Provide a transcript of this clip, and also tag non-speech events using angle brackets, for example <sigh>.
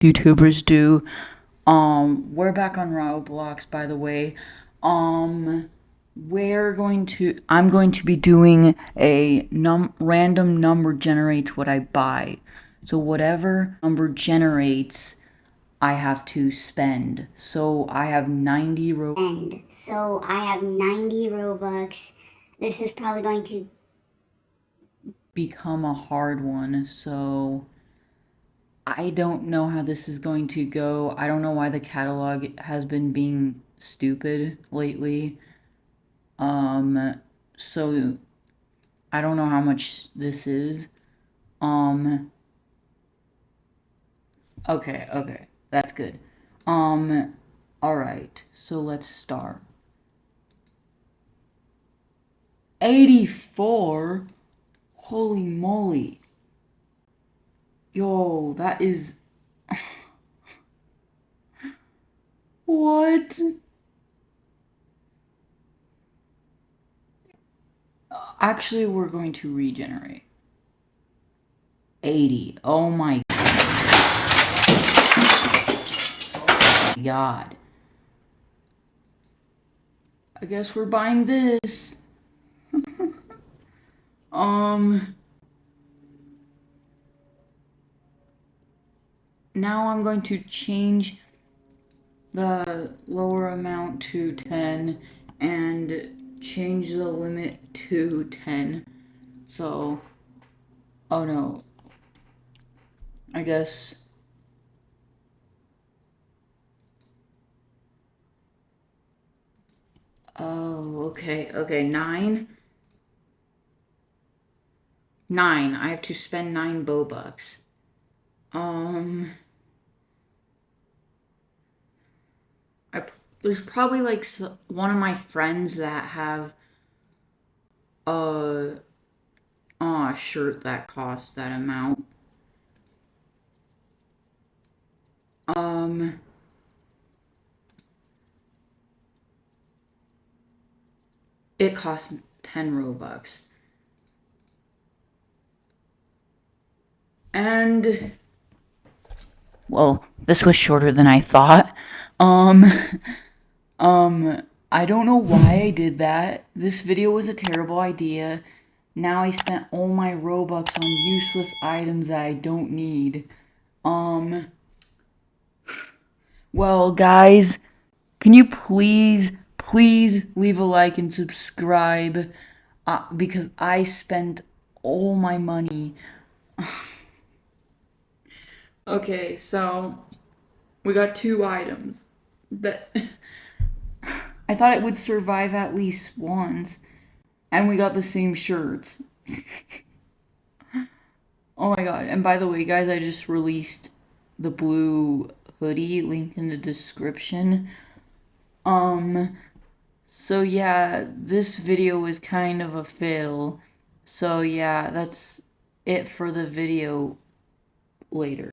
YouTubers do. Um, we're back on Roblox, by the way. Um, we're going to, I'm going to be doing a num random number generates what I buy. So whatever number generates, I have to spend. So I have 90 Robux. And so I have 90 Robux. This is probably going to become a hard one. So I don't know how this is going to go. I don't know why the catalog has been being stupid lately. Um, so I don't know how much this is. Um, okay, okay, that's good. Um, alright, so let's start. 84? Holy moly. Yo, that is. what? Actually, we're going to regenerate. 80. Oh my god. I guess we're buying this. <laughs> um. Now I'm going to change the lower amount to 10 and change the limit to 10. So, oh no, I guess. Oh, okay, okay, nine. Nine, I have to spend nine Robux. Um... I, there's probably like one of my friends that have a, a shirt that costs that amount. Um... It costs 10 Robux. And well, this was shorter than I thought. Um, <laughs> um, I don't know why I did that. This video was a terrible idea. Now I spent all my Robux on useless items that I don't need. Um, <sighs> well, guys, can you please, please leave a like and subscribe? Uh, because I spent all my money <laughs> Okay, so we got two items that <laughs> I thought it would survive at least once, and we got the same shirts. <laughs> oh my god, and by the way, guys, I just released the blue hoodie, link in the description. Um, so yeah, this video was kind of a fail. So yeah, that's it for the video later.